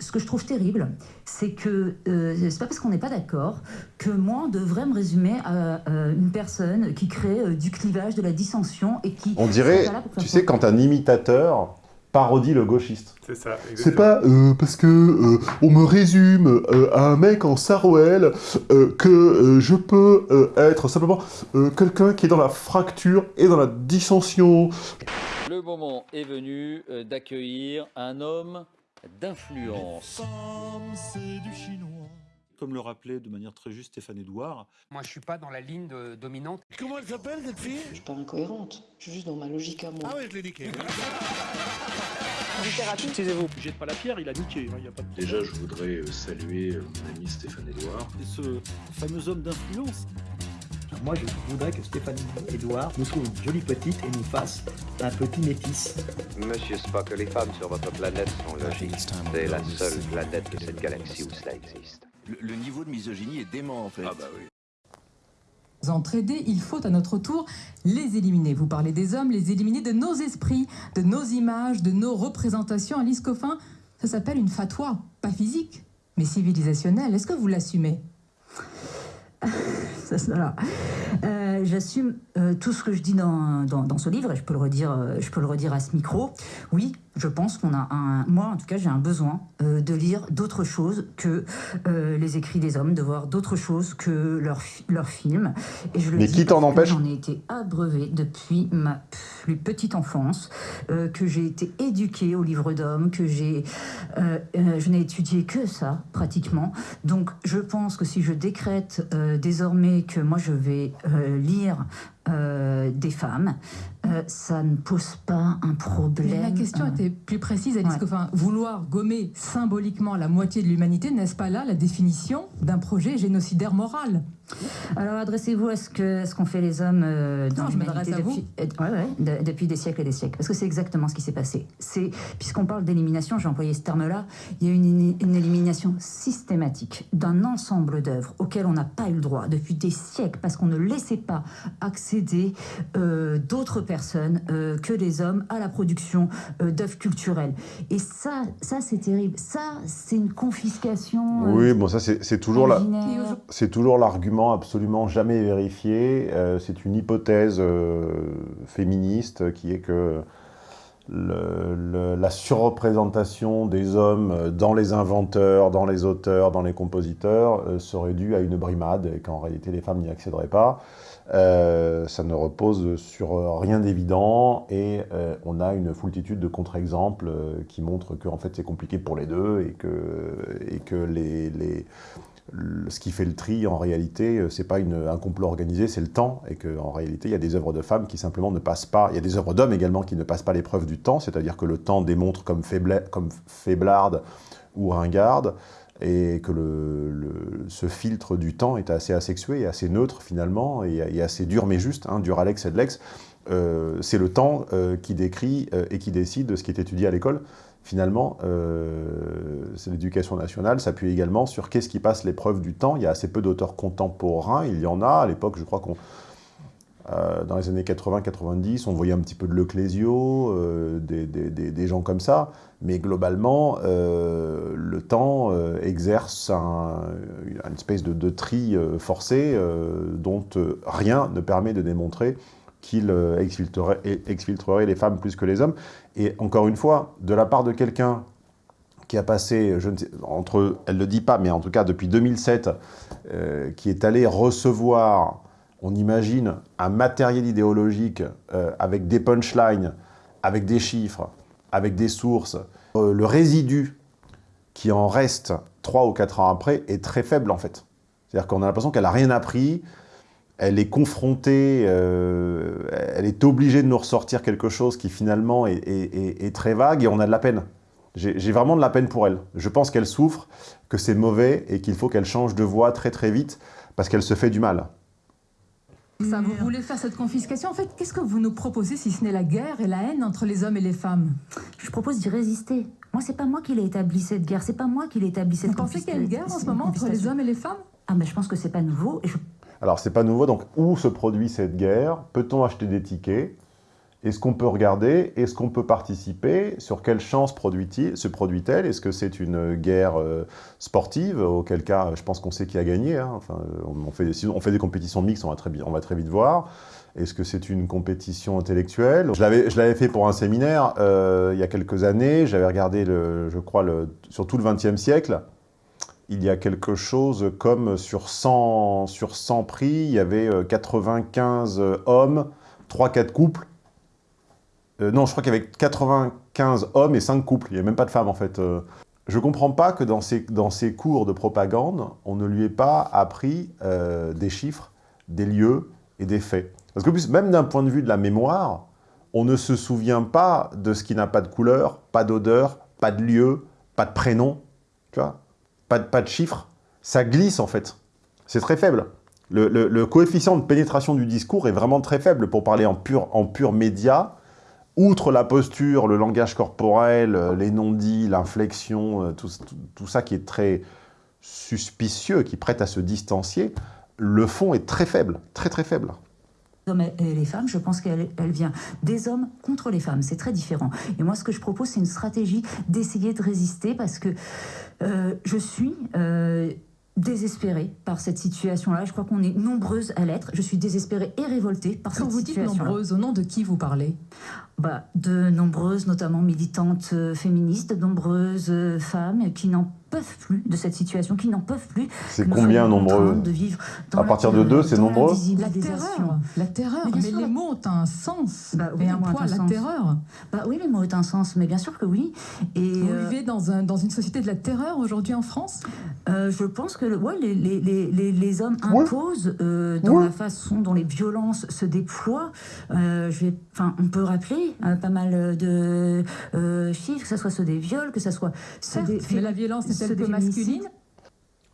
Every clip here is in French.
ce que je trouve terrible, c'est que euh, c'est pas parce qu'on n'est pas d'accord que moi, on devrait me résumer à, euh, une personne qui crée euh, du clivage, de la dissension et qui... On dirait, tu sais, quand un imitateur parodie le gauchiste. C'est ça, C'est pas euh, parce que euh, on me résume euh, à un mec en sarouel euh, que euh, je peux euh, être simplement euh, quelqu'un qui est dans la fracture et dans la dissension. Le moment est venu euh, d'accueillir un homme d'influence. Comme le rappelait de manière très juste Stéphane Edouard, Moi, je suis pas dans la ligne de- dominante. Comment elle s'appelle cette fille? Je suis pas incohérente, je suis juste dans ma logique à moi. Ah ouais, je l'ai niqué. Excusez-vous, jette pas la pierre, il a niqué. hein, y a pas de... Déjà, je voudrais saluer mon ami Stéphane Edouard. et ce fameux homme d'influence, Moi, je voudrais que Stéphanie Edouard nous trouve une jolie petite et nous fasse un petit métis. Monsieur Spock, les femmes sur votre planète sont logiques. C'est la seule planète de cette galaxie où cela existe. Le, niveau de misogynie est dément, en fait. Ah bah oui. entraidés, il faut à notre tour les éliminer. Vous parlez des hommes, les éliminer de nos esprits, de nos images, de nos représentations. Alice Coffin, ça s'appelle une fatwa, pas physique, mais civilisationnelle. Est-ce que vous l'assumez? Ça, ça, voilà. Euh, J'assume euh, tout ce que je dis dans, dans, dans ce livre et je peux le redire, euh, je peux le redire à ce micro. Oui, je pense qu'on a un, moi en tout cas, j'ai un besoin euh, de lire d'autres choses que euh, les écrits des hommes, de voir d'autres choses que leurs leurs films. Et je le Mais dis qui t'en empêche J'en ai été abreuvée depuis ma plus petite enfance, euh, que j'ai été éduquée au livre d'hommes, que j'ai, euh, euh, je n'ai étudié que ça pratiquement. Donc je pense que si je décrète euh, désormais que moi je vais euh, lire euh, des femmes, euh, ça ne pose pas un problème. Mais Ma question euh, était plus précise, Alice Ouais. Coffin. Vouloir gommer symboliquement la moitié de l'humanité, n'est-ce pas là la définition d'un projet génocidaire moral? Alors adressez-vous à ce que ce qu'ont fait les hommes dans Non, je m'adresse l'humanité à vous. depuis, ouais, ouais, de- depuis des siècles et des siècles. Parce que c'est exactement ce qui s'est passé. C'est puisqu'on parle d'élimination, j'ai employé ce terme-là. Il y a une, une élimination systématique d'un ensemble d'œuvres auxquelles on n'a pas eu le droit depuis des siècles parce qu'on ne laissait pas accéder euh, d'autres personnes euh, que les hommes à la production euh, d'œuvres culturelles. Et ça, ça c'est terrible. Ça, c'est une confiscation. euh, Oui, bon, ça, c'est c'est toujours la... C'est toujours l'argument absolument jamais vérifié. Euh, c'est une hypothèse euh, féministe qui est que le- le- la surreprésentation des hommes dans les inventeurs, dans les auteurs, dans les compositeurs euh, serait due à une brimade et qu'en réalité les femmes n'y accéderaient pas. Euh, ça ne repose sur rien d'évident et euh, on a une foultitude de contre-exemples euh, qui montrent que en fait, c'est compliqué pour les deux et que, et que les, les- le- ce qui fait le tri, en réalité, euh, c'est pas une- un complot organisé, c'est le temps, et qu'en réalité, il y a des œuvres de femmes qui simplement ne passent pas, il y a des œuvres d'hommes également qui ne passent pas l'épreuve du temps, c'est-à-dire que le temps démontre comme, faible, comme faiblarde ou ringarde, et que le, ce filtre du temps est assez asexué assez neutre finalement, et, assez dur mais juste, hein, dur Alex et de l'ex. Euh, c'est le temps euh, qui décrit euh, et qui décide de ce qui est étudié à l'école. Finalement, c'est l'éducation nationale s'appuie également sur qu'est-ce qui passe l'épreuve du temps. Il y a assez peu d'auteurs contemporains, il y en a. À l'époque, je crois qu'on dans les années 80-90, on voyait un petit peu de Leclésio, des, des- des- des gens comme ça, mais globalement, le euh, exerce un, une espèce de, tri euh, forcé euh, dont rien ne permet de démontrer qu'il exfiltrerait, les femmes plus que les hommes. Et encore une fois, de la part de quelqu'un qui a passé, je ne sais, entre, elle ne le dit pas, mais en tout cas depuis 2007, euh, qui est allé recevoir, on imagine, un matériel idéologique avec des punchlines, avec des chiffres, avec des sources. Le résidu qui en reste trois ou quatre ans après est très faible en fait. C'est-à-dire qu'on a l'impression qu'elle n'a rien appris, elle est confrontée, euh, elle est obligée de nous ressortir quelque chose qui finalement est, très vague et on a de la peine. J'ai vraiment de la peine pour elle. Je pense qu'elle souffre, que c'est mauvais et qu'il faut qu'elle change de voie très très vite parce qu'elle se fait du mal. Ça, vous voulez faire cette confiscation En fait, qu'est-ce que vous nous proposez si ce n'est la guerre et la haine entre les hommes et les femmes? Je propose d'y résister. Moi, c'est pas moi qui l'ai établi cette guerre, c'est pas moi qui l'ai établi cette Vous pensez qu'il y a une guerre en ce moment entre les hommes et les femmes? Ah, ben je pense que c'est pas nouveau. et je- Alors c'est pas nouveau, donc où se produit cette guerre? Peut-on acheter des tickets? Est-ce qu'on peut regarder? Est-ce qu'on peut participer? Sur quelle chance produit se produit-elle? Est-ce que c'est une guerre euh, sportive? Auquel cas, je pense qu'on sait qui a gagné. Hein. Enfin, on, fait, si on fait des compétitions mixtes, on va très, on va très vite voir. Est-ce que c'est une compétition intellectuelle? Je l'avais fait pour un séminaire euh, il y a quelques années. J'avais regardé, le, je crois, le, sur tout le XXe siècle. Il y a quelque chose comme sur 100, sur 100 prix, il y avait 95 euh, hommes, 3-4 couples euh, non, je crois qu'il y avait 95 hommes et 5 couples. Il n'y avait même pas de femmes, en fait. Euh. je ne comprends pas que dans ces, dans ces cours de propagande, on ne lui ait pas appris euh, des chiffres, des lieux et des faits. Parce que plus, même d'un point de vue de la mémoire, on ne se souvient pas de ce qui n'a pas de couleur, pas d'odeur, pas de lieu, pas de prénom, tu vois? Pas de, pas de chiffres. Ça glisse, en fait. C'est très faible. Le, le, coefficient de pénétration du discours est vraiment très faible pour parler en en pur média outre la posture, le langage corporel, euh, les non-dits, l'inflexion, euh, tout, ça qui est très suspicieux, qui prête à se distancier, le fond est très faible, très très faible. Hommes et les femmes, je pense qu'elle vient des hommes contre les femmes. C'est très différent. Et moi, ce que je propose, c'est une stratégie d'essayer de résister parce que euh, je suis désespérée par cette situation-là. Je crois qu'on est nombreuses à l'être. Je suis désespérée et révoltée par cette situation. Quand vous dites nombreuses, au nom de qui vous parlez? Bah, De nombreuses, notamment militantes euh, féministes, de nombreuses euh, femmes qui n'en peuvent plus de cette situation, qui n'en peuvent plus. C'est combien nombreux de vivre À partir de deux, c'est nombreux La terreur, la terreur. Mais, les mots ont un sens bah, oui, et un poids, la terreur. Bah oui, les mots ont un sens, mais bien sûr que oui. Et Vous euh, vivez dans, un, dans une société de la terreur aujourd'hui en France? Euh, Je pense que ouais, les, les, les, les hommes imposent euh, dans la façon dont les violences se déploient. je vais, on peut rappeler pas mal de chiffres, que ce soit ceux des viols, que ce soit ceux des... Mais la violence masculine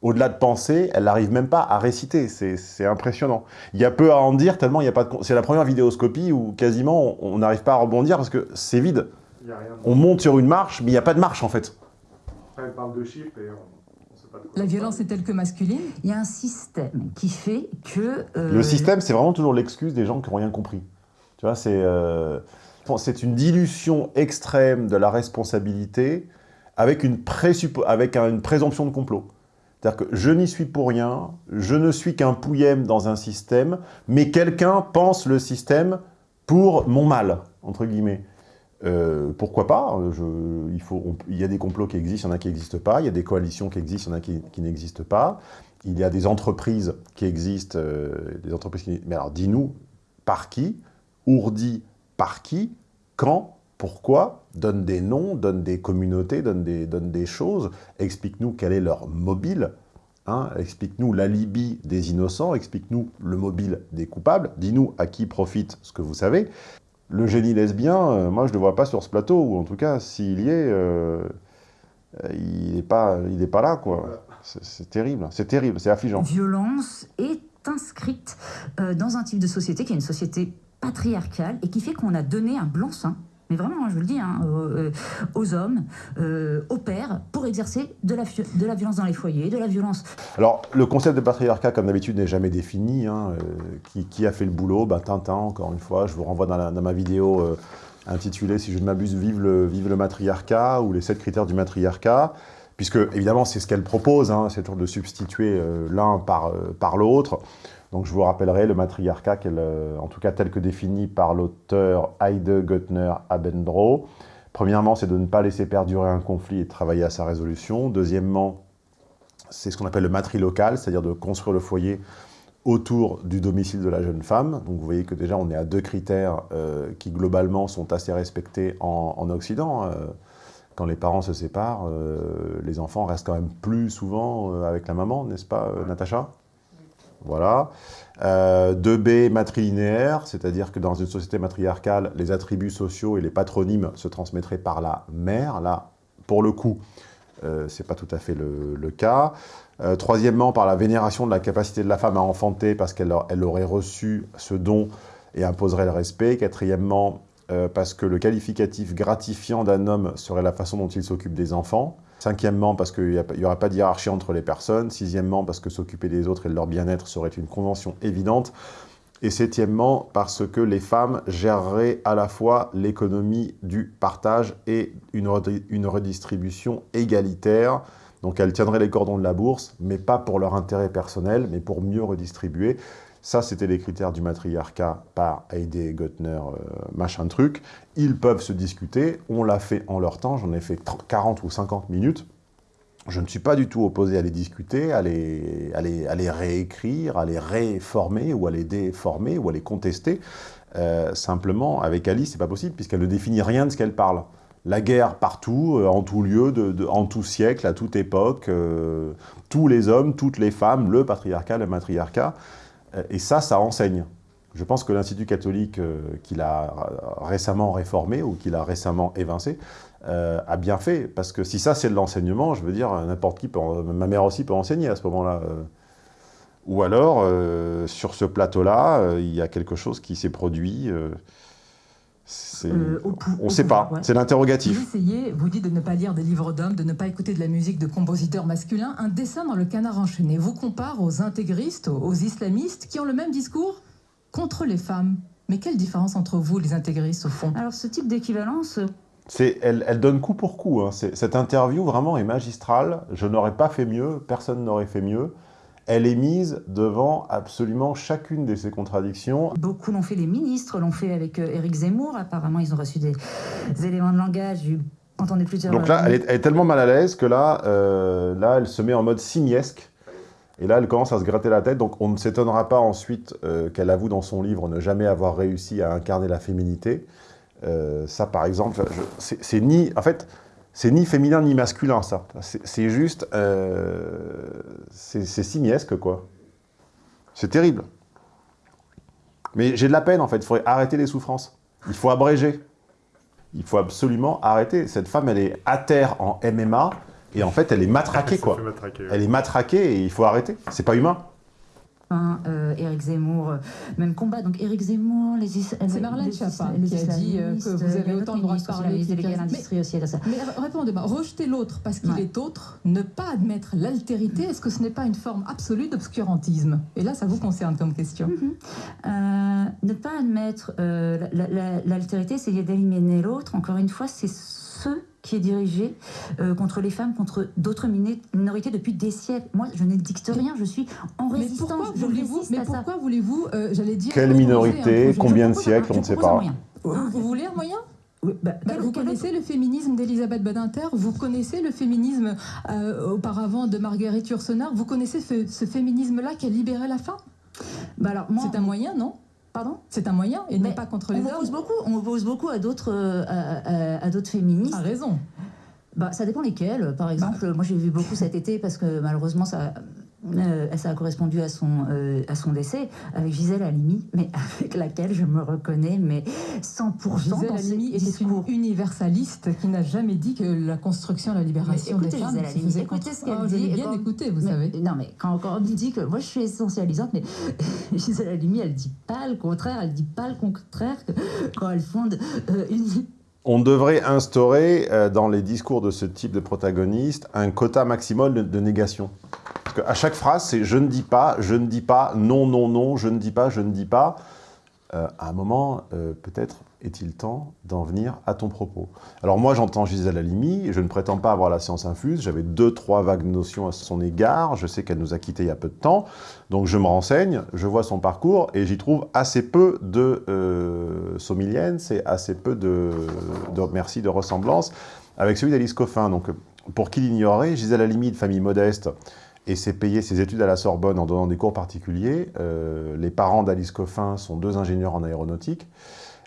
au-delà de penser, elle n'arrive même pas à réciter. C'est impressionnant. Il y a peu à en dire, tellement il n'y a pas de... C'est la première vidéoscopie où quasiment on n'arrive pas à rebondir parce que c'est vide. On monte sur une marche, mais il n'y a pas de marche en fait. elle parle de chiffres et on... sait pas de quoi La violence est telle que masculine Il y a un système qui fait que... Euh, Le système, c'est vraiment toujours l'excuse des gens qui n'ont rien compris. Tu vois, c'est... Euh, c'est une dilution extrême de la responsabilité avec une, avec une présomption de complot. C'est-à-dire que je n'y suis pour rien, je ne suis qu'un pouillème dans un système, mais quelqu'un pense le système pour mon mal, entre guillemets. Euh, pourquoi pas je, il, y a des complots qui existent, il y en a qui n'existent pas, il y a des coalitions qui existent, il y en a qui, n'existent pas, il y a des entreprises qui existent, euh, des entreprises. Mais alors, dis-nous, par qui Ourdi, par qui Quand pourquoi Donne des noms, donne des communautés, donne des, choses, explique-nous quel est leur mobile, hein, explique-nous l'alibi des innocents, explique-nous le mobile des coupables, dis-nous à qui profite ce que vous savez. Le génie lesbien, euh, moi je ne le vois pas sur ce plateau, ou en tout cas, s'il y est, euh, il n'est pas, pas là, quoi. C'est terrible, c'est terrible, c'est affligeant. Violence est inscrite euh, dans un type de société qui est une société patriarcale et qui fait qu'on a donné un blanc-seing mais vraiment, je vous le dis, hein, euh, aux, hommes, euh, aux pères, pour exercer de la, violence dans les foyers, de la violence. Alors, le concept de patriarcat, comme d'habitude, n'est jamais défini. Hein, euh, qui, a fait le boulot? Bah, Tintin, encore une fois. Je vous renvoie dans, ma vidéo intitulée, si je ne m'abuse, Vive le, matriarcat, ou les sept critères du matriarcat puisque évidemment c'est ce qu'elle propose, hein, c'est de substituer l'un par l'autre. Donc je vous rappellerai le matriarcat, euh, en tout cas tel que défini par l'auteur Heide Göttner Abendroh. Premièrement, c'est de ne pas laisser perdurer un conflit et de travailler à sa résolution. Deuxièmement, c'est ce qu'on appelle le matrilocal, c'est-à-dire de construire le foyer autour du domicile de la jeune femme. Donc vous voyez que déjà on est à deux critères euh, qui globalement sont assez respectés en, Occident. Euh, quand les parents se séparent, les enfants restent quand même plus souvent avec la maman, n'est-ce pas Natacha? Voilà. 2B, euh, matrilinéaire, c'est-à-dire que dans une société matriarcale, les attributs sociaux et les patronymes se transmettraient par la mère. Là, pour le coup, euh, ce n'est pas tout à fait le, cas. Euh, troisièmement, par la vénération de la capacité de la femme à enfanter, parce qu'elle elle aurait reçu ce don et imposerait le respect. Quatrièmement, parce que le qualificatif gratifiant d'un homme serait la façon dont il s'occupe des enfants. Cinquièmement, parce qu'il n'y aura pas de hiérarchie entre les personnes. Sixièmement, parce que s'occuper des autres et de leur bien-être serait une convention évidente. Et septièmement, parce que les femmes géreraient à la fois l'économie du partage et une, une redistribution égalitaire. Donc elles tiendraient les cordons de la bourse, mais pas pour leur intérêt personnel, mais pour mieux redistribuer. Ça, c'était les critères du matriarcat par Heidi Gottner, euh, machin truc. Ils peuvent se discuter, on l'a fait en leur temps, j'en ai fait 40 ou 50 minutes. Je ne suis pas du tout opposé à les discuter, à les, à les, réécrire, à les réformer ou à les déformer ou à les contester. Euh, simplement, avec Alice, c'est pas possible puisqu'elle ne définit rien de ce qu'elle parle. La guerre partout, euh, en tout lieu, en tout siècle, à toute époque, tous les hommes, toutes les femmes, le patriarcat, le matriarcat. Euh, et ça, ça enseigne. Je pense que l'Institut catholique euh, qu'il a récemment réformé ou qu'il a récemment évincé euh, a bien fait. Parce que si ça, c'est de l'enseignement, je veux dire, n'importe qui, peut, ma mère aussi peut enseigner à ce moment-là. Ou alors, sur ce plateau-là, il y a quelque chose qui s'est produit. Euh, on ne sait pas, c'est l'interrogatif. Vous essayez, vous dites de ne pas lire des livres d'hommes, de ne pas écouter de la musique de compositeurs masculins. Un dessin dans le canard enchaîné vous compare aux intégristes, aux islamistes, qui ont le même discours contre les femmes. Mais quelle différence entre vous, les intégristes, au fond? Alors, ce type d'équivalence... Elle, elle, donne coup pour coup. Hein. Cette interview, vraiment, est magistrale. Je n'aurais pas fait mieux, personne n'aurait fait mieux elle est mise devant absolument chacune de ces contradictions. Beaucoup l'ont fait, les ministres l'ont fait avec euh, Éric Zemmour. Apparemment, ils ont reçu des, éléments de langage. Entendez plusieurs... Donc là, elle est, tellement mal à l'aise que là, euh, là, elle se met en mode simiesque. Et là, elle commence à se gratter la tête. Donc on ne s'étonnera pas ensuite euh, qu'elle avoue dans son livre ne jamais avoir réussi à incarner la féminité. ça, par exemple, c'est ni... En fait, c'est ni féminin ni masculin, ça. C'est juste... Euh, c'est simiesque, quoi. C'est terrible. Mais j'ai de la peine, en fait. Il faudrait arrêter les souffrances. Il faut abréger. Il faut absolument arrêter. Cette femme, elle est à terre en MMA, et en fait, elle est matraquée, quoi. Elle est matraquée, et il faut arrêter. C'est pas humain. Hein, euh, Éric Zemmour, euh, même combat. Donc Éric Zemmour, les C'est Marlène Schiappa qui a dit euh, que vous avez autant le droit de parler. l'industrie aussi, ça. Mais répondez-moi, rejeter l'autre parce qu'il est autre, ne pas admettre l'altérité, est-ce que ce n'est pas une forme absolue d'obscurantisme? Et là, ça vous concerne comme question. Mhm. ne pas admettre l'altérité, c'est d'éliminer l'autre. Encore une fois, c'est ce qui est dirigé euh, contre les femmes, contre d'autres minorités depuis des siècles. Moi, je ne dicte rien, je suis en résistance. Mais pourquoi voulez-vous, mais pourquoi voulez-vous, euh, j'allais dire... Quelle minorité Combien de siècles On ne sait pas. Vous, voulez un moyen bah, bah, vous connaissez le féminisme d'Elisabeth Badinter, vous connaissez le féminisme euh, auparavant de Marguerite Yourcenar, vous connaissez ce, féminisme-là qui a libéré la femme bah C'est un moyen, non Pardon? C'est un moyen et n'est pas contre les on beaucoup, on oppose beaucoup à d'autres euh, à, d'autres féministes. A raison. Bah, ça dépend lesquels. Par exemple, moi j'ai vu beaucoup cet été parce que malheureusement ça, euh, ça a correspondu à son, euh, à son décès, avec Gisèle Halimi, mais avec laquelle je me reconnais, mais 100% Gisèle Halimi était une universaliste qui n'a jamais dit que la construction, la libération des femmes... Gisèle écoutez ce qu'elle oh, dit. bien écouté, vous savez. Non, mais quand, on dit que moi je suis essentialisante, mais Gisèle Halimi, elle dit pas le contraire, elle dit pas le contraire quand elle fonde euh, une on devrait instaurer dans les discours de ce type de protagoniste un quota maximal de négation. À chaque phrase, c'est « je ne dis pas, je ne dis pas, non, non, non, je ne dis pas, je ne dis pas euh, À un moment, euh, peut-être est-il temps d'en venir à ton propos. Alors moi, j'entends Gisèle Halimi, je ne prétends pas avoir la science infuse, j'avais deux, trois vagues notions à son égard, je sais qu'elle nous a quittés il y a peu de temps, donc je me renseigne, je vois son parcours, et j'y trouve assez peu de euh, somilienne, c'est assez peu de, de, merci, de ressemblance avec celui d'Alice Coffin. Donc, pour qui l'ignorait, Gisèle Halimi, de famille modeste, et s'est payé ses études à la Sorbonne en donnant des cours particuliers. Euh, les parents d'Alice Coffin sont deux ingénieurs en aéronautique.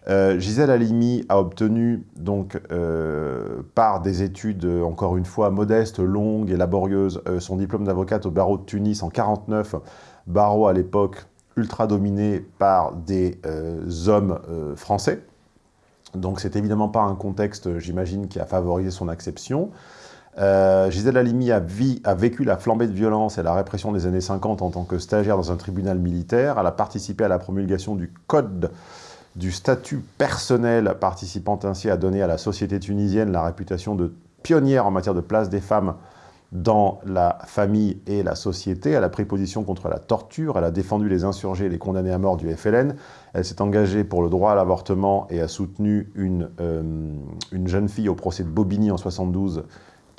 Euh, Gisèle Halimi a obtenu, donc, euh, par des études, encore une fois, modestes, longues et laborieuses, son diplôme d'avocate au barreau de Tunis en 49, barreau à l'époque ultra dominé par des hommes français. Donc c'est évidemment pas un contexte, j'imagine, qui a favorisé son acception. Euh, Gisèle Halimi a, vécu la flambée de violence et la répression des années 50 en tant que stagiaire dans un tribunal militaire. Elle a participé à la promulgation du code du statut personnel, participant ainsi à donner à la société tunisienne la réputation de pionnière en matière de place des femmes dans la famille et la société. Elle a pris position contre la torture, elle a défendu les insurgés et les condamnés à mort du FLN. Elle s'est engagée pour le droit à l'avortement et a soutenu une, euh, une jeune fille au procès de Bobigny en 72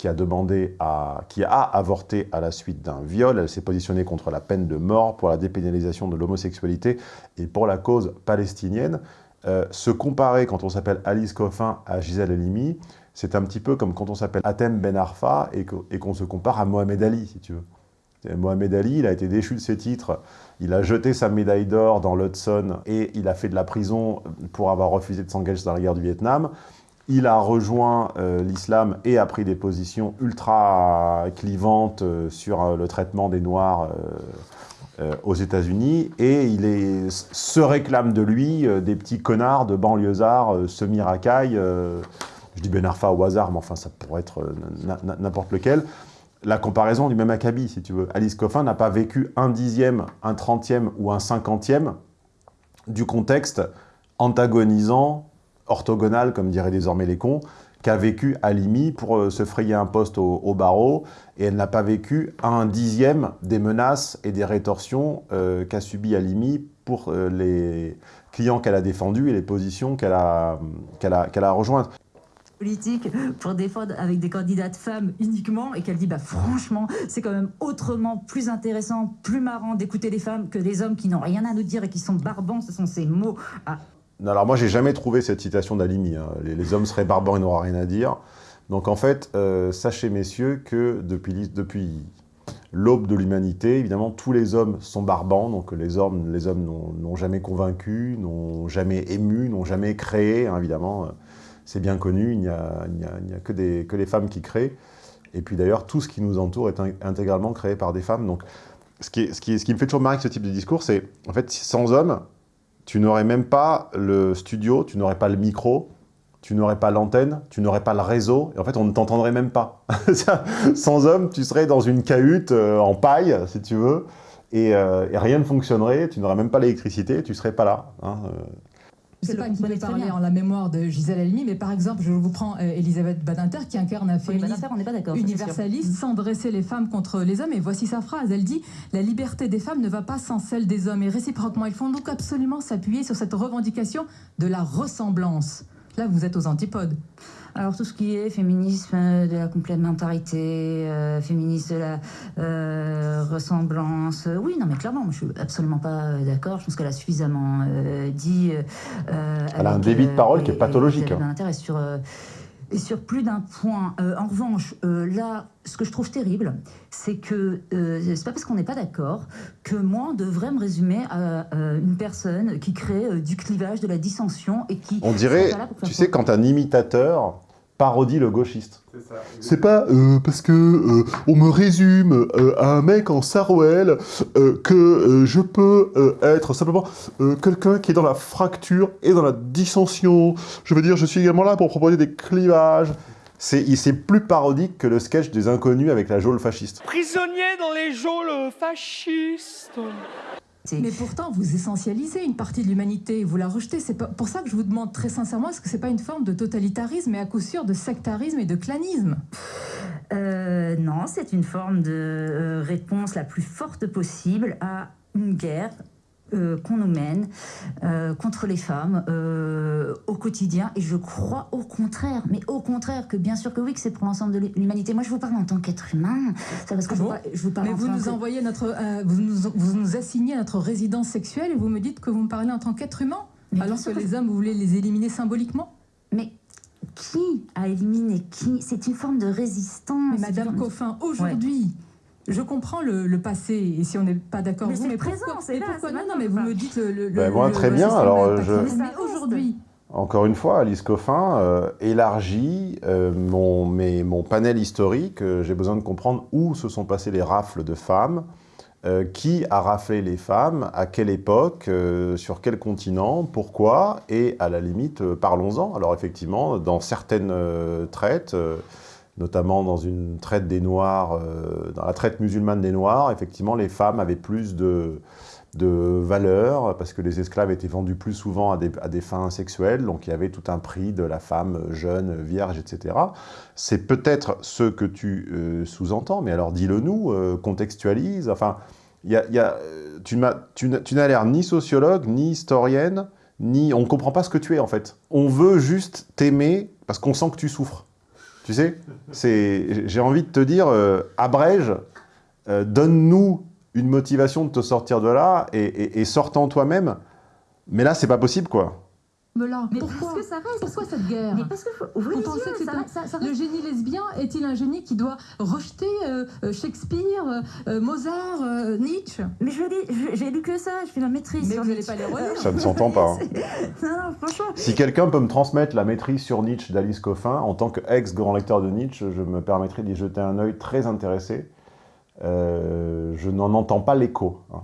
qui a demandé à, qui a avorté à la suite d'un viol. Elle s'est positionnée contre la peine de mort, pour la dépénalisation de l'homosexualité et pour la cause palestinienne. Euh, se comparer quand on s'appelle Alice Coffin à Gisèle Halimi, c'est un petit peu comme quand on s'appelle Atem Ben Arfa et qu'on se compare à Mohamed Ali, si tu veux. Mohamed Ali, il a été déchu de ses titres, il a jeté sa médaille d'or dans l'Hudson et il a fait de la prison pour avoir refusé de s'engager dans la guerre du Vietnam. Il a rejoint euh, l'islam et a pris des positions ultra clivantes euh, sur euh, le traitement des Noirs aux États-Unis et il se réclame de lui des petits connards de banlieusards semi-racailles je dis Ben Arfa au hasard, mais enfin ça pourrait être n'importe lequel. La comparaison du même acabit, si tu veux. Alice Coffin n'a pas vécu un dixième, un trentième ou un cinquantième du contexte antagonisant, orthogonal, comme diraient désormais les cons, qu'a vécu Alimi pour euh, se frayer un poste au, barreau, et elle n'a pas vécu un dixième des menaces et des rétorsions euh, qu'a subi Alimi pour les clients qu'elle a défendus et les positions qu'elle a, qu'elle a, qu'elle a rejointes politique pour défendre avec des candidates femmes uniquement et qu'elle dit bah franchement c'est quand même autrement plus intéressant, plus marrant d'écouter les femmes que des hommes qui n'ont rien à nous dire et qui sont barbants, ce sont ces mots. Ah. Alors moi j'ai jamais trouvé cette citation d'Alimi, hein. les, hommes seraient barbants et n'auraient rien à dire. Donc en fait, euh, sachez messieurs que depuis, l'aube de l'humanité, évidemment tous les hommes sont barbants, donc les hommes n'ont jamais convaincu, n'ont jamais ému, n'ont jamais créé, hein, évidemment c'est bien connu, il n'y a, que, les femmes qui créent. Et puis d'ailleurs, tout ce qui nous entoure est intégralement créé par des femmes. Donc, ce qui me fait toujours marrer avec ce type de discours, c'est, en fait, sans hommes, tu n'aurais même pas le studio, tu n'aurais pas le micro, tu n'aurais pas l'antenne, tu n'aurais pas le réseau, et en fait, on ne t'entendrait même pas. sans hommes, tu serais dans une cahute euh, en paille, si tu veux, euh, et, rien ne fonctionnerait, tu n'aurais même pas l'électricité, tu ne serais pas là. Hein, euh. Je ne sais pas qui peut parler en la mémoire de Gisèle Halimi, mais par exemple, je vous prends euh, Elisabeth Badinter qui incarne un féminisme universaliste sans dresser les femmes contre les hommes. Et voici sa phrase. Elle dit « La liberté des femmes ne va pas sans celle des hommes. Et réciproquement, il faut donc absolument s'appuyer sur cette revendication de la ressemblance. » Là, vous êtes aux antipodes. Alors tout ce qui est féminisme de la complémentarité, euh, féminisme de la euh, ressemblance, euh, oui, non mais clairement, je suis absolument pas d'accord. Je pense qu'elle a suffisamment dit. elle a un débit de parole qui est pathologique. Elle a un intérêt sur et sur plus d'un point. Euh, en revanche, euh, là, ce que je trouve terrible, c'est que euh, c'est pas parce qu'on n'est pas d'accord que moi, on devrait me résumer à une personne qui crée du clivage, de la dissension et qui... On dirait, tu sais, quand un imitateur parodie le gauchiste. C'est pas euh, parce que euh, on me résume euh, à un mec en sarouel que je peux être simplement quelqu'un qui est dans la fracture et dans la dissension. Je veux dire, je suis également là pour proposer des clivages. C'est plus parodique que le sketch des inconnus avec la geôle fasciste. Prisonnier dans les geôles fascistes mais pourtant, vous essentialisez une partie de l'humanité, vous la rejetez. C'est pour ça que je vous demande très sincèrement, est-ce que c'est pas une forme de totalitarisme et à coup sûr de sectarisme et de clanisme? Euh, Non, c'est une forme de euh, réponse la plus forte possible à une guerre euh, qu'on nous mène euh, contre les femmes euh, au quotidien. Et je crois au contraire, mais au contraire, que bien sûr que oui, que c'est pour l'ensemble de l'humanité. Moi, je vous parle en tant qu'être humain. Ça, parce que je, vous, parle mais vous nous envoyez notre, vous, nous, vous nous assignez notre résidence sexuelle et vous me dites que vous me parlez en tant qu'être humain, alors que les hommes, vous voulez les éliminer symboliquement? Mais qui a éliminé qui? C'est une forme de résistance. Mais Madame Coffin, aujourd'hui, je comprends le, passé, et si on n'est pas d'accord vous, mais présent, c'est là, pourquoi non, non, mais vous me dites le... Ben, moi, très bien, alors je... aujourd'hui... Encore une fois, Alice Coffin euh, élargit euh, mon, mon panel historique. Euh, j'ai besoin de comprendre où se sont passées les rafles de femmes, qui a raflé les femmes, à quelle époque, sur quel continent, pourquoi, et à la limite, parlons-en. Alors effectivement, dans certaines traites, notamment dans une traite des Noirs, euh, dans la traite musulmane des Noirs, effectivement, les femmes avaient plus de, de valeurs, parce que les esclaves étaient vendus plus souvent à des, à des, fins sexuelles, donc il y avait tout un prix de la femme jeune, vierge, etc. C'est peut-être ce que tu euh, sous-entends, mais alors dis-le nous, euh, contextualise, enfin, y a, tu n'as l'air ni sociologue, ni historienne, ni on ne comprend pas ce que tu es en fait. On veut juste t'aimer parce qu'on sent que tu souffres. Tu sais J'ai envie de te dire, euh, abrège, euh, donne-nous une motivation de te sortir de là et, et, toi-même. Mais là, c'est pas possible, quoi. Mais là, Mais pourquoi parce que ça reste. Pourquoi cette guerre Mais parce que faut ouvrir Vous les pensez yeux, que c'est ça un- reste- ça- ça le génie lesbien est-il un génie qui doit rejeter euh, euh, Shakespeare, euh, Mozart, euh, Nietzsche? Mais je lis- je- j'ai lu que ça, je fais ma maîtrise. Mais sur vous n'allez Nietzsche. pas les relire. Ça ne s'entend pas. hein. Non, non, franchement. Si quelqu'un peut me transmettre la maîtrise sur Nietzsche d'Alice Coffin, en tant qu'ex-grand lecteur de Nietzsche, je me permettrai d'y jeter un œil très intéressé. Euh, je n'en entends pas l'écho. hein.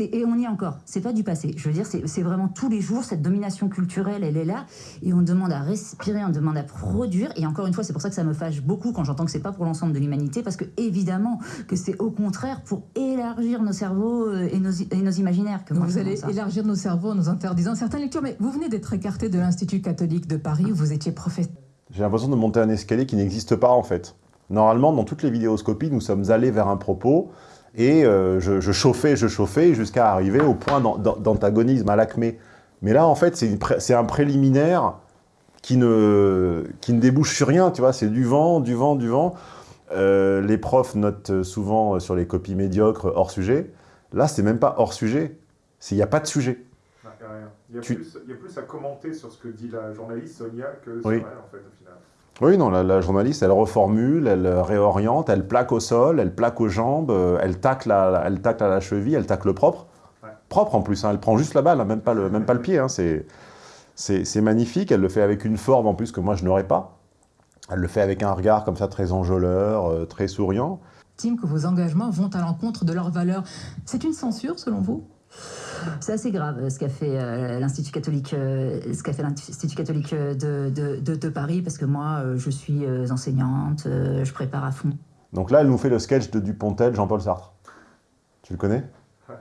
Et on y est encore, c'est pas du passé. Je veux dire, c'est vraiment tous les jours, cette domination culturelle, elle est là, et on demande à respirer, on demande à produire, et encore une fois, c'est pour ça que ça me fâche beaucoup quand j'entends que c'est pas pour l'ensemble de l'humanité, parce que évidemment que c'est au contraire pour élargir nos cerveaux euh, et nos, et nos imaginaires. Que Donc vous allez ça. élargir nos cerveaux en nous interdisant certaines lectures. Mais vous venez d'être écarté de l'Institut catholique de Paris où vous étiez professeur. J'ai l'impression de monter un escalier qui n'existe pas en fait. Normalement, dans toutes les vidéoscopies, nous sommes allés vers un propos et euh, je, je chauffais, je chauffais jusqu'à arriver au point d'an- d'an- d'antagonisme à l'acmé. Mais là, en fait, c'est pré- un préliminaire qui ne, qui ne débouche sur rien, tu vois, c'est du vent, du vent, du vent. Euh, les profs notent souvent sur les copies médiocres hors sujet. Là, c'est même pas hors sujet, il n'y a pas de sujet. Il y, a Tu- plus, il y a plus à commenter sur ce que dit la journaliste Sonia que sur Oui. elle, en fait, au final. Oui, non, la, la journaliste, elle reformule, elle réoriente, elle plaque au sol, elle plaque aux jambes, euh, elle tacle à, elle tacle à la cheville, elle tacle propre. Propre en plus, hein, elle prend juste la balle, hein, même, pas le, même pas le pied. hein, c'est magnifique, elle le fait avec une forme en plus que moi je n'aurais pas. Elle le fait avec un regard comme ça très enjôleur, euh, très souriant. Estime que vos engagements vont à l'encontre de leurs valeurs. C'est une censure selon vous? C'est assez grave euh, ce qu'a fait euh, l'Institut catholique, euh, ce qu'a fait l'Institut catholique euh, de, de- de- de Paris, parce que moi, euh, je suis euh, enseignante, euh, je prépare à fond. Donc là, elle nous fait le sketch de Dupontel, Jean-Paul Sartre. Tu le connais? Ouais.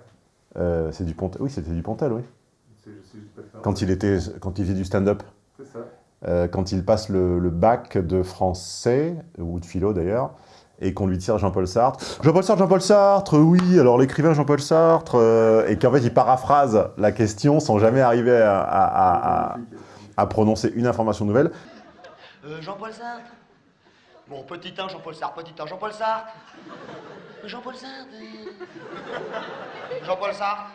Euh, C'est Dupontel, oui, c'était Dupontel, oui. Je sais faire. Quand il, était, quand il faisait du stand-up. C'est ça. Euh, quand il passe le, le bac de français, ou de philo d'ailleurs, et qu'on lui tire Jean-Paul Sartre. Jean-Paul Sartre, Jean-Paul Sartre, oui, alors l'écrivain Jean-Paul Sartre, euh, et qu'en fait il paraphrase la question sans jamais arriver à, prononcer une information nouvelle. Euh, Jean-Paul Sartre Bon, petit 1, Jean-Paul Sartre, petit 1, Jean-Paul Sartre Jean-Paul Sartre euh. Jean-Paul Sartre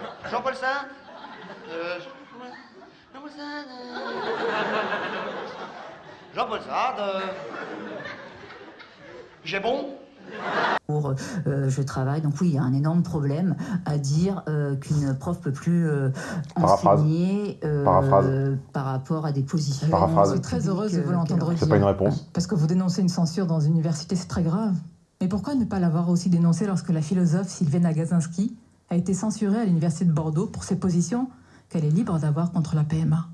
Jean- Jean-Paul Sartre Euh, Jean-Paul Sartre euh. Jean-Paul Sartre euh. J'ai bon Pour, euh, je travaille, donc oui, il y a un énorme problème à dire euh, qu'une prof peut plus euh, Paraphrase. enseigner euh, Paraphrase. par rapport à des positions. Paraphrase. Je suis très heureuse de vous l'entendre dire. C'est pas une réponse. Parce que vous dénoncez une censure dans une université, c'est très grave. Mais pourquoi ne pas l'avoir aussi dénoncé lorsque la philosophe Sylviane Agazinski a été censurée à l'université de Bordeaux pour ses positions qu'elle est libre d'avoir contre la PMA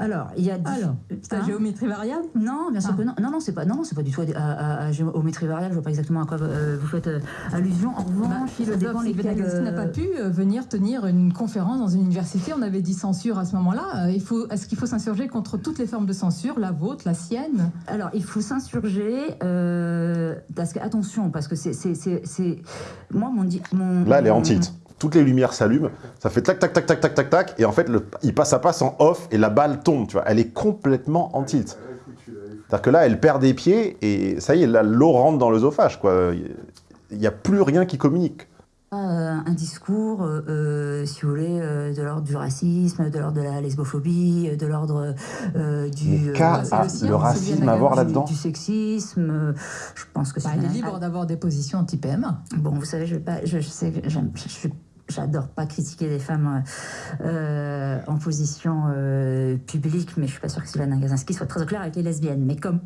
Alors, il y a. Alors, c'est la Hein géométrie variable Non, bien sûr Ah. que non. Non, non, c'est pas, non, non, c'est pas du tout à, à- à géométrie variable. Je vois pas exactement à quoi euh, vous faites euh, allusion. En Bah, revanche, ça dépend lesquels, Agazinski n'a pas pu euh, venir tenir une conférence dans une université. On avait dit censure à ce moment-là. Il faut, Est-ce qu'il faut s'insurger contre toutes les formes de censure, la vôtre, la sienne? Alors, il faut s'insurger, euh, parce que, attention, parce que c'est. c'est- c'est- c'est- Moi, mon. Là, elle est en mon- tilt. Toutes les lumières s'allument, ça fait tac, tac, tac, tac, tac, tac, tac, et en fait, le, il passe à passe en off et la balle tombe, tu vois. Elle est complètement en tilt. C'est-à-dire que là, elle perd des pieds et ça y est, l'eau rentre dans l'œsophage, quoi. Il n'y a plus rien qui communique. Euh, un discours, euh, euh, si vous voulez, euh, de l'ordre du racisme, de l'ordre de la lesbophobie, de l'ordre euh, du. Mais qu'a euh, c'est a le racisme à voir du- là-dedans Du sexisme, je pense que c'est. Bah, Elle est libre d'avoir des positions anti-PMA. Bon, vous savez, je, vais pas, je, je sais je, je- j'adore pas critiquer les femmes euh, en position euh, publique, mais je suis pas sûre que Sylvana Gazinski soit très au clair avec les lesbiennes. Mais comme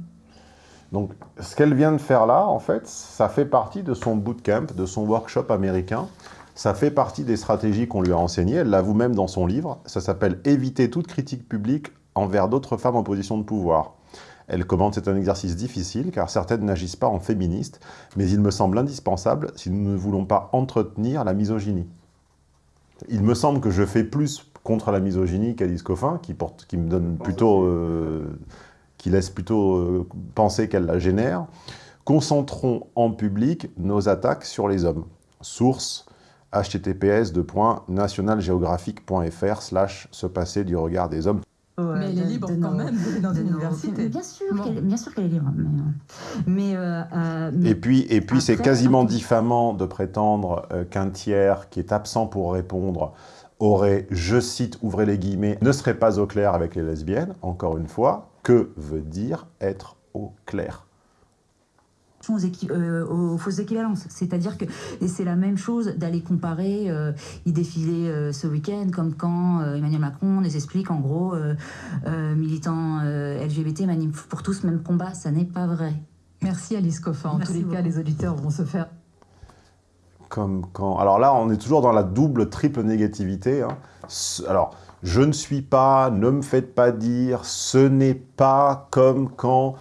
Donc, ce qu'elle vient de faire là, en fait, ça fait partie de son bootcamp, de son workshop américain. Ça fait partie des stratégies qu'on lui a enseignées. Elle l'avoue même dans son livre. Ça s'appelle « Éviter toute critique publique envers d'autres femmes en position de pouvoir ». Elle commente, c'est un exercice difficile, car certaines n'agissent pas en féministes, mais il me semble indispensable si nous ne voulons pas entretenir la misogynie. Il me semble que je fais plus contre la misogynie qu'Alice Coffin, qui, porte, qui me donne plutôt... Euh, qui laisse plutôt euh, penser qu'elle la génère. Concentrons en public nos attaques sur les hommes. Source https nationalgeographique.fr slash se passer du regard des hommes. Mais elle est libre quand même dans une université. Bien sûr, qu'elle, bien sûr qu'elle est libre. Mais, euh, euh, et puis, et puis c'est quasiment diffamant de prétendre qu'un tiers qui est absent pour répondre aurait, je cite, ouvrez les guillemets, ne serait pas au clair avec les lesbiennes, encore une fois, que veut dire être au clair aux, euh, aux, fausses équivalences. C'est-à-dire que et c'est la même chose d'aller comparer, euh, il défilait euh, ce week-end, comme quand Emmanuel Macron nous explique en gros, militant LGBT, manif pour tous, même combat, ça n'est pas vrai. Merci Alice Coffin. En tous les cas, les auditeurs vont se faire comme quand... Alors là, on est toujours dans la double, triple négativité. Hein. Alors, je ne suis pas, ne me faites pas dire, ce n'est pas comme quand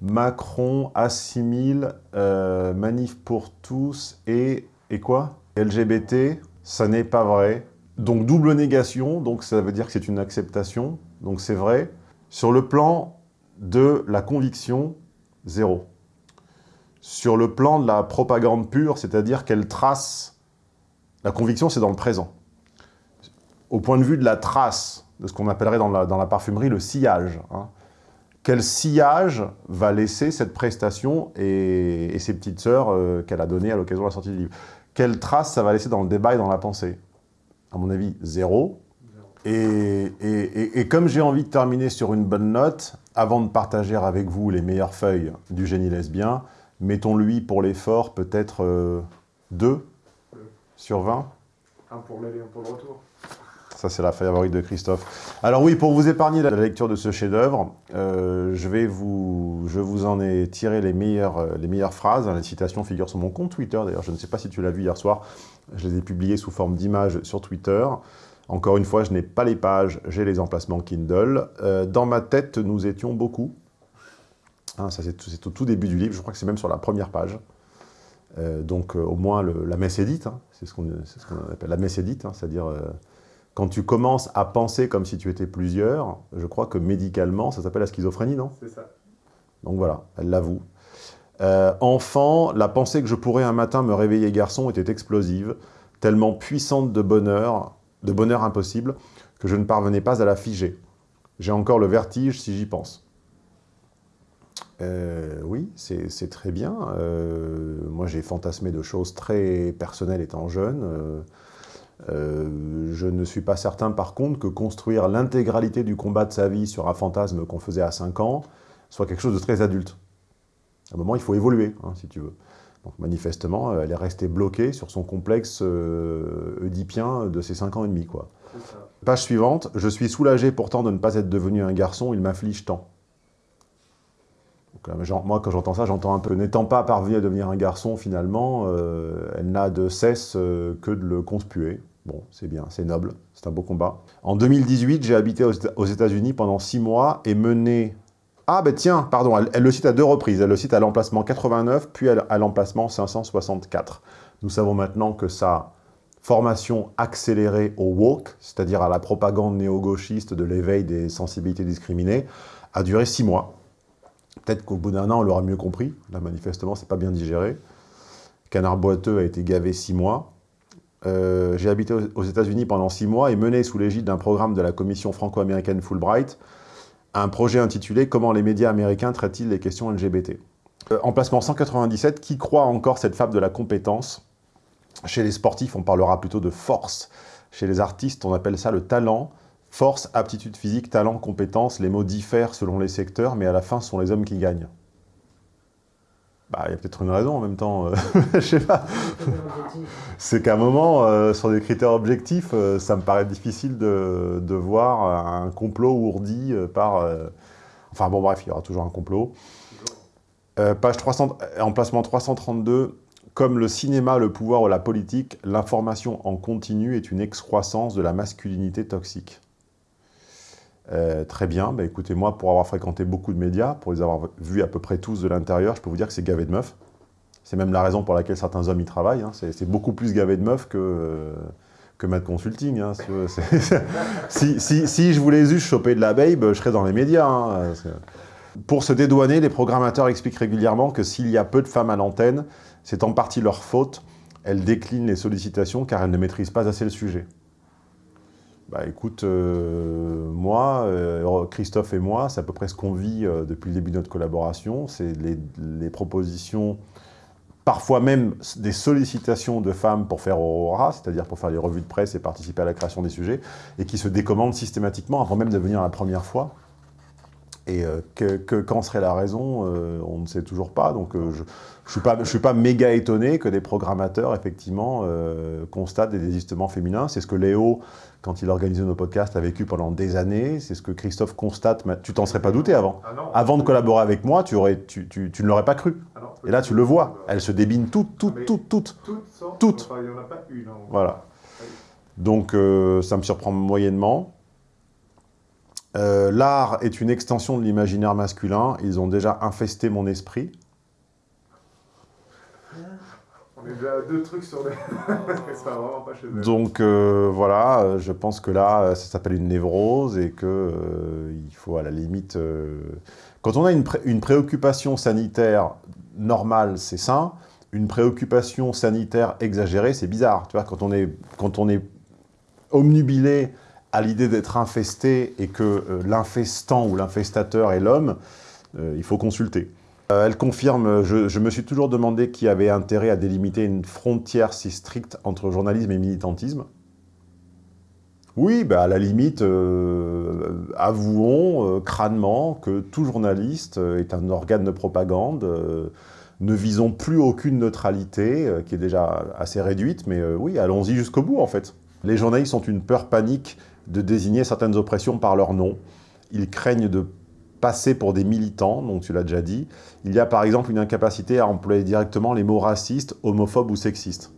Macron assimile euh, Manif pour tous et, et quoi? LGBT, ça n'est pas vrai. Donc double négation, donc ça veut dire que c'est une acceptation, donc c'est vrai. Sur le plan de la conviction, zéro sur le plan de la propagande pure, c'est-à-dire qu'elle trace... La conviction, c'est dans le présent. Au point de vue de la trace, de ce qu'on appellerait dans la, parfumerie le sillage. Hein. Quel sillage va laisser cette prestation et, ses petites sœurs euh, qu'elle a données à l'occasion de la sortie du livre Quelle trace ça va laisser dans le débat et dans la pensée? À mon avis, zéro. Et, et comme j'ai envie de terminer sur une bonne note, avant de partager avec vous les meilleures feuilles du génie lesbien, Mettons-lui pour l'effort peut-être 2 euh, sur 20 Un pour l'aller, un pour le retour. Ça, c'est la favorite de Christophe. Alors oui, pour vous épargner la lecture de ce chef-d'œuvre, euh, je, vais vous, je vous en ai tiré les meilleures, euh, les meilleures phrases. Les citations figurent sur mon compte Twitter. D'ailleurs, je ne sais pas si tu l'as vu hier soir. Je les ai publiées sous forme d'images sur Twitter. Encore une fois, je n'ai pas les pages, j'ai les emplacements Kindle. dans ma tête, nous étions beaucoup. Hein, ça, c'est au tout début du livre, je crois que c'est même sur la première page. Euh, donc, euh, au moins, la messe est hein. c'est ce qu'on appelle la messe hein, c'est-à-dire euh, quand tu commences à penser comme si tu étais plusieurs, je crois que médicalement, ça s'appelle la schizophrénie, non? C'est ça. Donc voilà, elle l'avoue. enfant, la pensée que je pourrais un matin me réveiller garçon était explosive, tellement puissante de bonheur, de bonheur impossible, que je ne parvenais pas à la figer. J'ai encore le vertige si j'y pense. Euh, oui, c'est très bien. Euh, moi, j'ai fantasmé de choses très personnelles étant jeune. Euh, je ne suis pas certain, par contre, que construire l'intégralité du combat de sa vie sur un fantasme qu'on faisait à 5 ans soit quelque chose de très adulte. À un moment, il faut évoluer, hein, si tu veux. Donc, manifestement, elle est restée bloquée sur son complexe oedipien de ses 5 ans et demi. Quoi. Page suivante. Je suis soulagé pourtant de ne pas être devenu un garçon, il m'afflige tant. Moi, quand j'entends ça, j'entends un peu, n'étant pas parvenue à devenir un garçon, finalement, euh, elle n'a de cesse euh, que de le conspuer. Bon, c'est bien, c'est noble, c'est un beau combat. En 2018, j'ai habité aux États-Unis pendant six mois et mené... Ah, ben tiens, pardon, elle, le cite à deux reprises. Elle le cite à l'emplacement 89, puis à l'emplacement 564. Nous savons maintenant que sa formation accélérée au woke, c'est-à-dire à la propagande néo-gauchiste de l'éveil des sensibilités discriminées, a duré six mois. Peut-être qu'au bout d'un an, on l'aura mieux compris. Là, manifestement, c'est pas bien digéré. Canard boiteux a été gavé six mois. Euh, j'ai habité aux États-Unis pendant six mois et mené sous l'égide d'un programme de la commission franco-américaine Fulbright un projet intitulé « Comment les médias américains traitent-ils les questions LGBT euh, Emplacement 197, qui croit encore cette fable de la compétence? Chez les sportifs, on parlera plutôt de force. Chez les artistes, on appelle ça le talent. Force, aptitude physique, talent, compétence, les mots diffèrent selon les secteurs, mais à la fin, ce sont les hommes qui gagnent. Bah, il y a peut-être une raison en même temps, euh, je sais pas. C'est qu'à un moment, euh, sur des critères objectifs, euh, ça me paraît difficile de, voir un complot ourdi par... Enfin bon, bref, il y aura toujours un complot. page 300, emplacement 332, comme le cinéma, le pouvoir ou la politique, l'information en continu est une excroissance de la masculinité toxique. Euh, très bien, bah, écoutez, moi, pour avoir fréquenté beaucoup de médias, pour les avoir vus à peu près tous de l'intérieur, je peux vous dire que c'est gavé de meufs. C'est même la raison pour laquelle certains hommes y travaillent. hein. C'est beaucoup plus gavé de meufs que, euh, que Mad Consulting. hein. C'est- si, si- je voulais juste choper de la babe, je serais dans les médias. hein. Pour se dédouaner, les programmateurs expliquent régulièrement que s'il y a peu de femmes à l'antenne, c'est en partie leur faute. Elles déclinent les sollicitations car elles ne maîtrisent pas assez le sujet. Bah écoute, euh, moi, euh, Christophe et moi, c'est à peu près ce qu'on vit euh, depuis le début de notre collaboration. C'est les, les propositions, parfois même des sollicitations de femmes pour faire Aurora, c'est-à-dire pour faire les revues de presse et participer à la création des sujets, et qui se décommandent systématiquement avant même de venir la première fois. Et euh, que, que- quand serait la raison, euh, on ne sait toujours pas. Donc euh, je ne suis, pas- je suis pas méga étonné que des programmateurs, effectivement, euh, constatent des désistements féminins. C'est ce que Léo, quand il organisait nos podcasts, a vécu pendant des années. C'est ce que Christophe constate. Tu t'en serais pas douté avant. Ah non. Avant de collaborer avec moi, tu, aurais, tu, tu- tu ne l'aurais pas cru. Ah non, Et là, tu le vois. Elles se débinent toutes, toutes, toutes, toutes. Toutes sortent, Toutes. enfin, il n'y en a pas une. hein. Voilà. Donc, ça me surprend moyennement. Euh, L'art est une extension de l'imaginaire masculin. Ils ont déjà infesté mon esprit. On est déjà à deux trucs sur les... ça va vraiment pas chez eux. Donc euh, voilà, je pense que là, ça s'appelle une névrose et que euh, il faut à la limite... euh, Quand on a une, pré- une préoccupation sanitaire normale, c'est sain. Une préoccupation sanitaire exagérée, c'est bizarre. Tu vois, quand on est, quand on est omnubilé à l'idée d'être infesté et que euh, l'infestant ou l'infestateur est l'homme, euh, il faut consulter. Euh, elle confirme, je, me suis toujours demandé qui avait intérêt à délimiter une frontière si stricte entre journalisme et militantisme. Oui, bah, à la limite, avouons crânement que tout journaliste est un organe de propagande. ne visons plus aucune neutralité, qui est déjà assez réduite, mais oui, allons-y jusqu'au bout, en fait. Les journalistes ont une peur panique de désigner certaines oppressions par leur nom. Ils craignent de passer pour des militants, donc tu l'as déjà dit. Il y a par exemple une incapacité à employer directement les mots racistes, homophobes ou sexistes.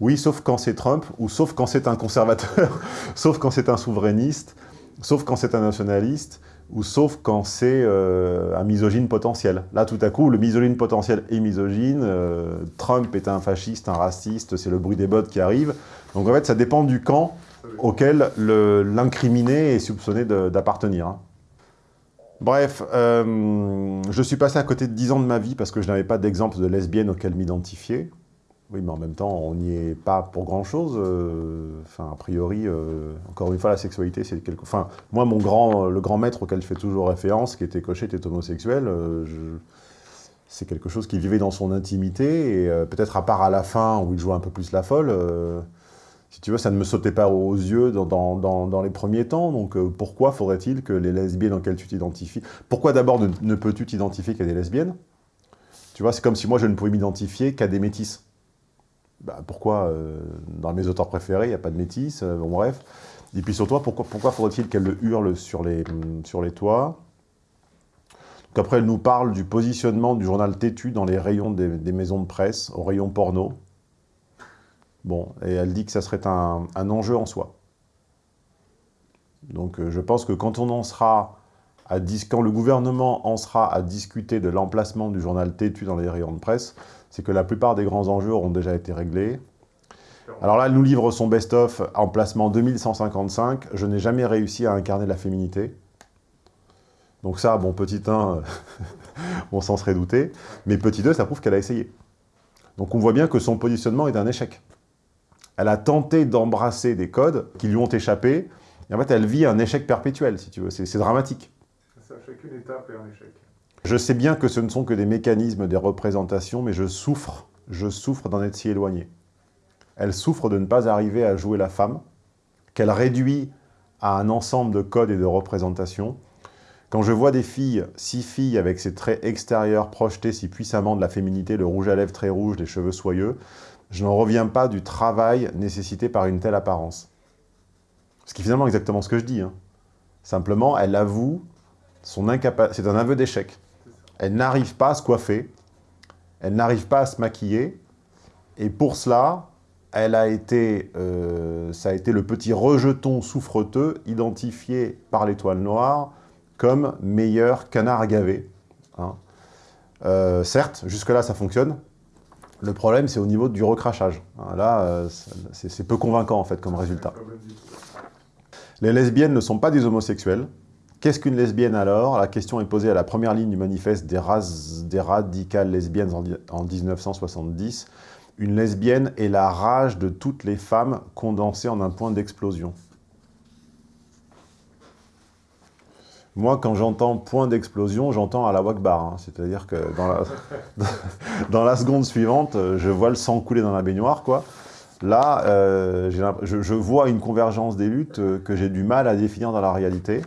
Oui, sauf quand c'est Trump, ou sauf quand c'est un conservateur, sauf quand c'est un souverainiste, sauf quand c'est un nationaliste, ou sauf quand c'est euh, un misogyne potentiel. Là, tout à coup, le misogyne potentiel est misogyne, euh, Trump est un fasciste, un raciste, c'est le bruit des bottes qui arrive. Donc en fait, ça dépend du camp auquel l'incriminé est soupçonné d'appartenir. hein. Bref, euh, je suis passé à côté de 10 ans de ma vie parce que je n'avais pas d'exemple de lesbienne auquel m'identifier. Oui, mais en même temps, on n'y est pas pour grand-chose. euh, Enfin, a priori, euh, encore une fois, la sexualité, c'est quelque... Enfin, moi, mon grand, le grand maître auquel je fais toujours référence, qui était coché, était homosexuel, c'est quelque chose qui vivait dans son intimité, et peut-être à part à la fin, où il jouait un peu plus la folle, si tu veux, ça ne me sautait pas aux yeux dans, les premiers temps, donc euh, pourquoi faudrait-il que les lesbiennes auxquelles tu t'identifies... Pourquoi d'abord ne, peux-tu t'identifier qu'à des lesbiennes? Tu vois, c'est comme si moi je ne pouvais m'identifier qu'à des métisses. Bah, pourquoi euh, Dans mes auteurs préférés, il n'y a pas de métis, euh, bon bref. Et puis surtout, pourquoi, pourquoi faudrait-il qu'elle le hurle sur les, hum, sur les toits? Après, elle nous parle du positionnement du journal Tétu dans les rayons des, des maisons de presse, au rayon porno. Bon, et elle dit que ça serait un, enjeu en soi. Donc euh, je pense que quand on en sera à quand le gouvernement en sera à discuter de l'emplacement du journal Tétu dans les rayons de presse, c'est que la plupart des grands enjeux auront déjà été réglés. Alors là, elle nous livre son best-of, emplacement 2155. Je n'ai jamais réussi à incarner la féminité. Donc ça, bon, petit 1, on s'en serait douté. Mais petit 2, ça prouve qu'elle a essayé. Donc on voit bien que son positionnement est un échec. Elle a tenté d'embrasser des codes qui lui ont échappé. Et en fait, elle vit un échec perpétuel, si tu veux. C'est dramatique. Ça, chacune étape est un échec. Je sais bien que ce ne sont que des mécanismes, des représentations, mais je souffre, je souffre d'en être si éloigné. Elle souffre de ne pas arriver à jouer la femme, qu'elle réduit à un ensemble de codes et de représentations. Quand je vois des filles, six filles avec ces traits extérieurs projetés si puissamment de la féminité, le rouge à lèvres très rouge, les cheveux soyeux, je n'en reviens pas du travail nécessité par une telle apparence. Ce qui est finalement exactement ce que je dis. hein. Simplement, elle avoue son incapacité. C'est un aveu d'échec. Elle n'arrive pas à se coiffer, elle n'arrive pas à se maquiller, et pour cela, elle a été, euh, ça a été le petit rejeton souffreteux identifié par l'étoile noire comme meilleur canard à gaver. hein. Euh, certes, jusque-là, ça fonctionne. Le problème, c'est au niveau du recrachage. Hein, Là, euh, c'est peu convaincant, en fait, comme résultat. Les lesbiennes ne sont pas des homosexuels. Qu'est-ce qu'une lesbienne alors? La question est posée à la première ligne du manifeste des, des radicales lesbiennes en, en 1970. Une lesbienne est la rage de toutes les femmes condensée en un point d'explosion. Moi, quand j'entends point d'explosion, j'entends à la Wakbar. hein. C'est-à-dire que dans la, seconde suivante, euh, je vois le sang couler dans la baignoire, quoi. Là, euh, je, vois une convergence des luttes euh, que j'ai du mal à définir dans la réalité.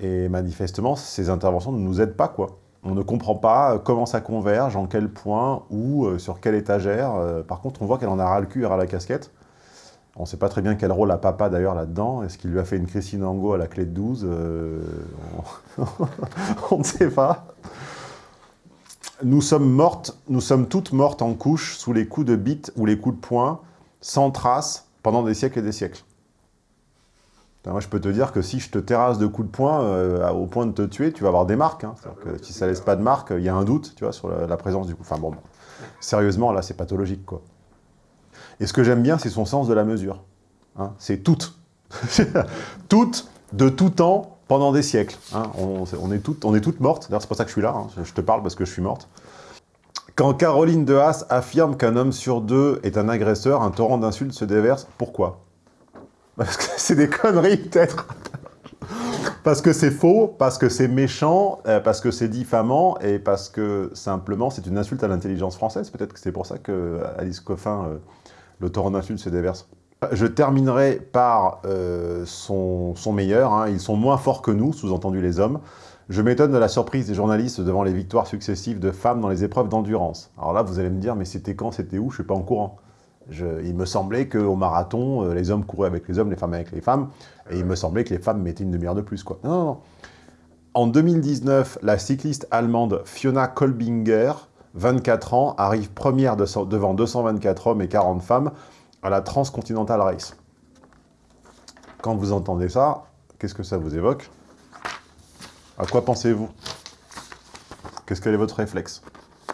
Et manifestement, ces interventions ne nous aident pas, quoi. On ne comprend pas comment ça converge, en quel point, où, sur quelle étagère. Par contre, on voit qu'elle en a ras le cul ras la casquette. On ne sait pas très bien quel rôle a papa d'ailleurs là-dedans. Est-ce qu'il lui a fait une Christine Angot à la clé de 12 Euh, on- On ne sait pas. Nous sommes mortes, nous sommes toutes mortes en couche sous les coups de bite ou les coups de poing, sans trace, pendant des siècles et des siècles. Putain, Moi, je peux te dire que si je te terrasse de coups de poing euh, au point de te tuer, tu vas avoir des marques. hein. C'est-à-dire que si ça laisse pas de marques, il y a un doute, tu vois, sur la, la présence du coup. Enfin bon, bon. sérieusement, là, c'est pathologique, quoi. Et ce que j'aime bien, c'est son sens de la mesure. hein. C'est toutes. toutes, de tout temps, pendant des siècles. hein. On, est toutes, on est toutes mortes. D'ailleurs, c'est pour ça que je suis là. hein. Je te parle parce que je suis morte. Quand Caroline de Haas affirme qu'un homme sur deux est un agresseur, un torrent d'insultes se déverse. Pourquoi? Parce que c'est des conneries, peut-être. parce que c'est faux, parce que c'est méchant, euh, parce que c'est diffamant, et parce que, simplement, c'est une insulte à l'intelligence française. Peut-être que c'est pour ça que Alice Coffin, euh, le torrent d'insultes se déverse. Je terminerai par euh, son, meilleur. hein. Ils sont moins forts que nous, sous-entendu les hommes. Je m'étonne de la surprise des journalistes devant les victoires successives de femmes dans les épreuves d'endurance. Alors là, vous allez me dire, mais c'était quand, c'était où? Je suis pas en courant. Il me semblait qu'au marathon, euh, les hommes couraient avec les hommes, les femmes avec les femmes, et il me semblait que les femmes mettaient une demi-heure de plus. Non, non, non. En 2019, la cycliste allemande Fiona Kolbinger, 24 ans, arrive première de- devant 224 hommes et 40 femmes à la Transcontinental Race. Quand vous entendez ça, qu'est-ce que ça vous évoque? À quoi pensez-vous? Qu'est-ce que est votre réflexe?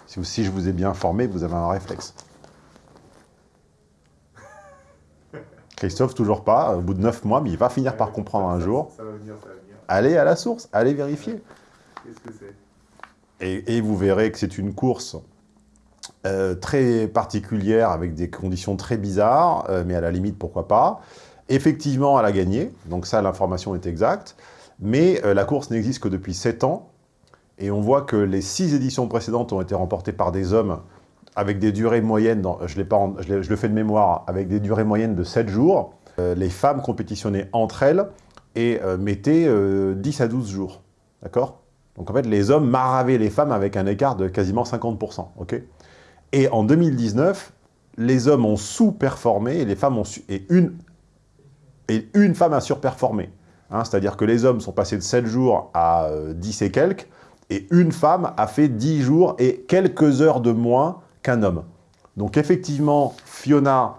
Si, vous- si je vous ai bien formé, vous avez un réflexe. Christophe, toujours pas, au bout de 9 mois, mais il va finir par comprendre un jour. Ça va venir, ça va venir. Allez à la source, allez vérifier. Qu'est-ce que c'est? Et, vous verrez que c'est une course euh, très particulière, avec des conditions très bizarres, euh, mais à la limite, pourquoi pas. Effectivement, elle a gagné, donc ça, l'information est exacte. Mais euh, la course n'existe que depuis 7 ans, et on voit que les 6 éditions précédentes ont été remportées par des hommes avec des durées moyennes, je, le fais de mémoire, avec des durées moyennes de 7 jours. Les femmes compétitionnaient entre elles et mettaient euh, 10 à 12 jours. D'accord? Donc en fait, les hommes maravaient les femmes avec un écart de quasiment 50%. ok? Et en 2019, les hommes ont sous-performé et les femmes ont su- et une femme a surperformé. Hein, C'est-à-dire que les hommes sont passés de 7 jours à euh, 10 et quelques, et une femme a fait 10 jours et quelques heures de moins qu'un homme. Donc effectivement, Fiona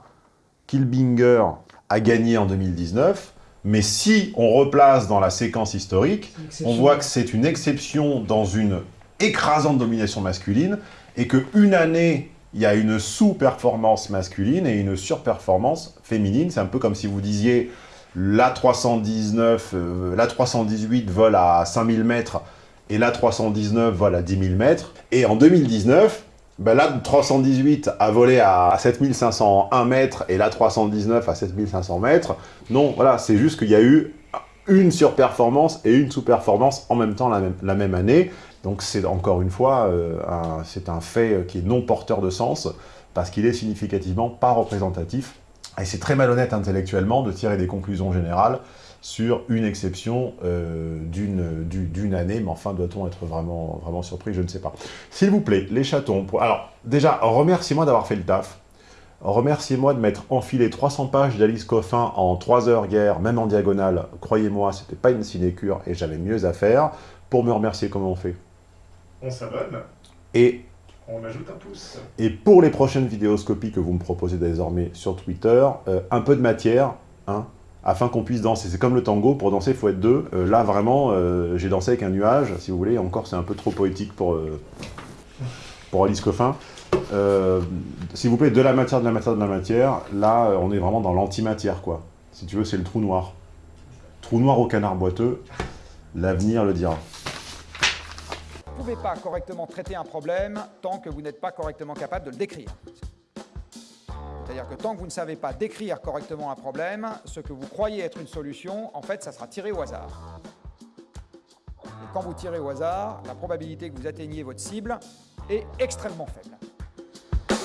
Kilbinger a gagné en 2019, mais si on replace dans la séquence historique, on voit que c'est une exception dans une écrasante domination masculine, et qu'une année, il y a une sous-performance masculine et une surperformance féminine. C'est un peu comme si vous disiez la 319, euh, la 318 vole à 5000 mètres et la 319 vole à 10 000 mètres. Et en 2019, ben la 318 a volé à 7501 mètres et la 319 à 7500 mètres. Non, voilà, c'est juste qu'il y a eu une surperformance et une sous-performance en même temps la même, année. Donc c'est encore une fois, euh, c'est un fait qui est non porteur de sens, parce qu'il est significativement pas représentatif. Et c'est très malhonnête intellectuellement de tirer des conclusions générales sur une exception euh, d'une du- d'une année, mais enfin, doit-on être vraiment, vraiment surpris? Je ne sais pas. S'il vous plaît, les chatons, pour- alors déjà, remerciez-moi d'avoir fait le taf. Remerciez-moi de m'être enfilé 300 pages d'Alice Coffin en 3 heures hier, même en diagonale. Croyez-moi, c'était pas une sinécure et j'avais mieux à faire. Pour me remercier, comment on fait? On s'abonne. Et On ajoute un pouce. Et pour les prochaines vidéoscopies que vous me proposez désormais sur Twitter, euh, un peu de matière, hein, afin qu'on puisse danser. C'est comme le tango, pour danser, il faut être deux. Euh, là, vraiment, euh, j'ai dansé avec un nuage, si vous voulez. Encore, c'est un peu trop poétique pour, euh, pour Alice Coffin. S'il vous plaît, de la matière, de la matière, de la matière. Là, on est vraiment dans l'antimatière, quoi. Si tu veux, c'est le trou noir. Trou noir au canard boiteux, l'avenir le dira. Vous ne pouvez pas correctement traiter un problème tant que vous n'êtes pas correctement capable de le décrire. C'est-à-dire que tant que vous ne savez pas décrire correctement un problème, ce que vous croyez être une solution, en fait, ça sera tiré au hasard. Et quand vous tirez au hasard, la probabilité que vous atteigniez votre cible est extrêmement faible.